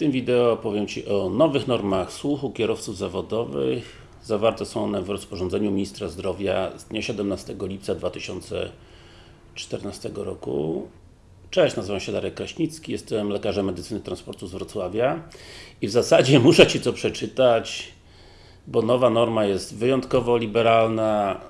tym wideo opowiem Ci o nowych normach słuchu kierowców zawodowych. Zawarte są one w rozporządzeniu Ministra Zdrowia z dnia 17 lipca 2014 roku. Cześć, nazywam się Darek Kraśnicki, jestem lekarzem medycyny transportu z Wrocławia i w zasadzie muszę Ci co przeczytać, bo nowa norma jest wyjątkowo liberalna.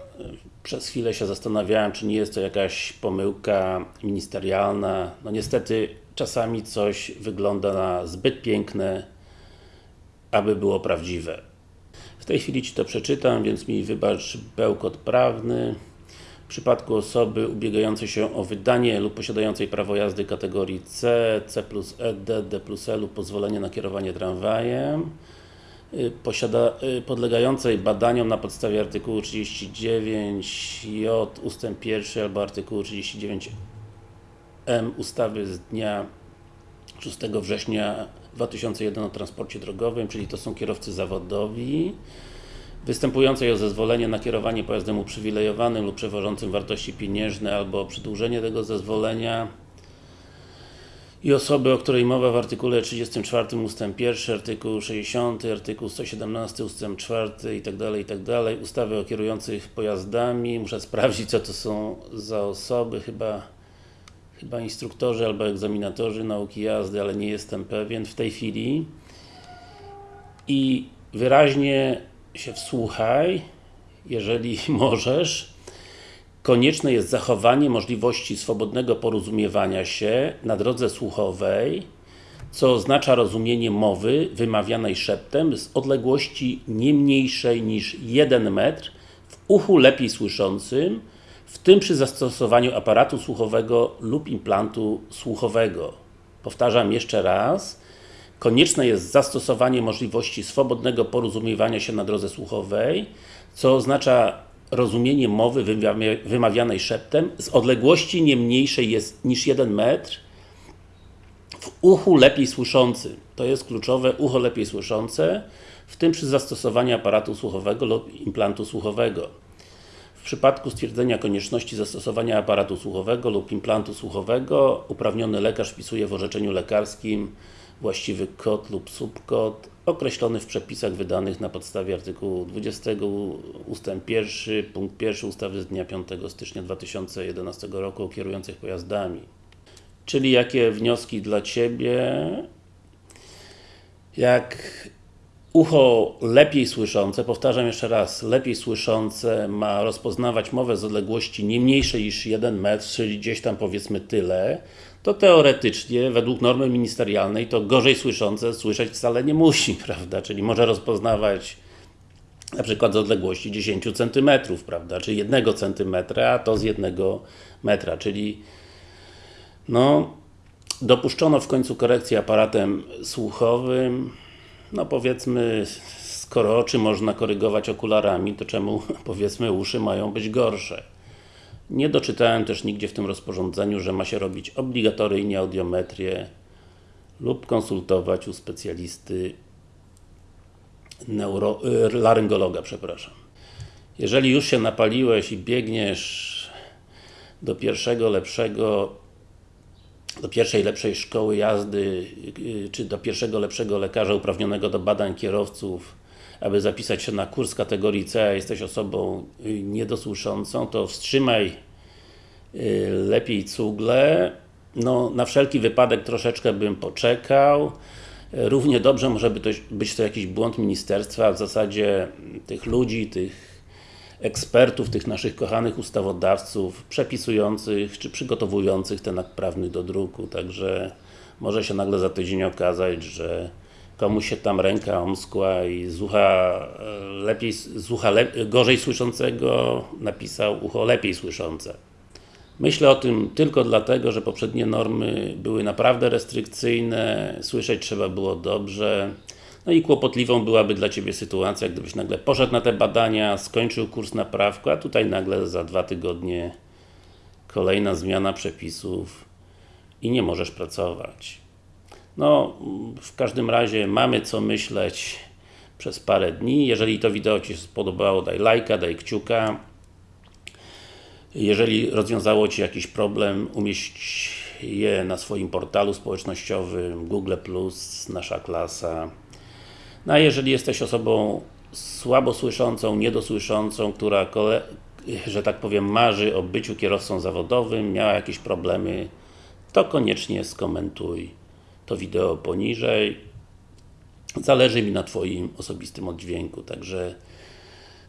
Przez chwilę się zastanawiałem, czy nie jest to jakaś pomyłka ministerialna. No niestety, czasami coś wygląda na zbyt piękne, aby było prawdziwe. W tej chwili Ci to przeczytam, więc mi wybacz bełkot prawny. W przypadku osoby ubiegającej się o wydanie lub posiadającej prawo jazdy kategorii C, C plus E, D, D plus E lub pozwolenie na kierowanie tramwajem posiada, podlegającej badaniom na podstawie artykułu 39j ustęp 1 albo artykułu 39m ustawy z dnia 6 września 2001 o transporcie drogowym, czyli to są kierowcy zawodowi występującej o zezwolenie na kierowanie pojazdem uprzywilejowanym lub przewożącym wartości pieniężne albo przedłużenie tego zezwolenia i osoby, o której mowa w artykule 34 ustęp 1, artykuł 60, artykuł 117 ustęp 4 itd., itd. ustawy o kierujących pojazdami. Muszę sprawdzić, co to są za osoby, chyba chyba instruktorzy albo egzaminatorzy nauki jazdy, ale nie jestem pewien w tej chwili. I wyraźnie się wsłuchaj, jeżeli możesz, konieczne jest zachowanie możliwości swobodnego porozumiewania się na drodze słuchowej, co oznacza rozumienie mowy wymawianej szeptem z odległości nie mniejszej niż 1 metr w uchu lepiej słyszącym, w tym przy zastosowaniu aparatu słuchowego lub implantu słuchowego. Powtarzam jeszcze raz. Konieczne jest zastosowanie możliwości swobodnego porozumiewania się na drodze słuchowej, co oznacza rozumienie mowy wymawianej szeptem z odległości nie mniejszej jest niż 1 metr w uchu lepiej słyszącym. To jest kluczowe, ucho lepiej słyszące, w tym przy zastosowaniu aparatu słuchowego lub implantu słuchowego. W przypadku stwierdzenia konieczności zastosowania aparatu słuchowego lub implantu słuchowego, uprawniony lekarz wpisuje w orzeczeniu lekarskim właściwy kod lub subkod określony w przepisach wydanych na podstawie artykułu 20 ust. 1 punkt 1 ustawy z dnia 5 stycznia 2011 roku o kierujących pojazdami. Czyli jakie wnioski dla Ciebie? Jak ucho lepiej słyszące, powtarzam jeszcze raz, lepiej słyszące ma rozpoznawać mowę z odległości nie mniejszej niż 1 metr, czyli gdzieś tam powiedzmy tyle, to teoretycznie, według normy ministerialnej, to gorzej słyszące słyszeć wcale nie musi, prawda? Czyli może rozpoznawać na przykład z odległości 10 cm, prawda? Czyli 1 cm, a to z 1 metra, czyli no, dopuszczono w końcu korekcję aparatem słuchowym, no powiedzmy, skoro oczy można korygować okularami, to czemu powiedzmy uszy mają być gorsze? Nie doczytałem też nigdzie w tym rozporządzeniu, że ma się robić obligatoryjnie audiometrię lub konsultować u specjalisty neuro, y, laryngologa, przepraszam. Jeżeli już się napaliłeś i biegniesz do pierwszego lepszego do pierwszej lepszej szkoły jazdy, y, czy do pierwszego lepszego lekarza uprawnionego do badań kierowców, aby zapisać się na kurs kategorii C, a jesteś osobą y, niedosłyszącą, to wstrzymaj y, lepiej cugle. No, na wszelki wypadek troszeczkę bym poczekał. Równie dobrze może być to jakiś błąd ministerstwa, w zasadzie tych ludzi, tych ekspertów, tych naszych kochanych ustawodawców, przepisujących, czy przygotowujących ten akt prawny do druku, także może się nagle za tydzień okazać, że komuś się tam ręka omskła i z ucha e, lepiej, z ucha le gorzej słyszącego napisał ucho lepiej słyszące. Myślę o tym tylko dlatego, że poprzednie normy były naprawdę restrykcyjne, słyszeć trzeba było dobrze, no i kłopotliwą byłaby dla Ciebie sytuacja, gdybyś nagle poszedł na te badania, skończył kurs naprawku, a tutaj nagle za dwa tygodnie kolejna zmiana przepisów i nie możesz pracować. No, w każdym razie mamy co myśleć przez parę dni. Jeżeli to wideo Ci się spodobało, daj lajka, daj kciuka. Jeżeli rozwiązało Ci jakiś problem, umieść je na swoim portalu społecznościowym Google+, Nasza Klasa. No a jeżeli jesteś osobą słabo słyszącą, niedosłyszącą, która, że tak powiem, marzy o byciu kierowcą zawodowym, miała jakieś problemy, to koniecznie skomentuj to wideo poniżej. Zależy mi na Twoim osobistym oddźwięku, także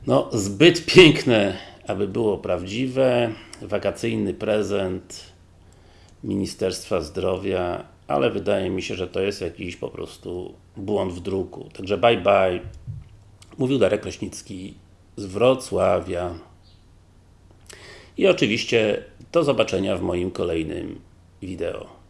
no, zbyt piękne, aby było prawdziwe. Wakacyjny prezent Ministerstwa Zdrowia, ale wydaje mi się, że to jest jakiś po prostu błąd w druku. Także bye bye. Mówił Darek Kraśnicki z Wrocławia. I oczywiście do zobaczenia w moim kolejnym wideo.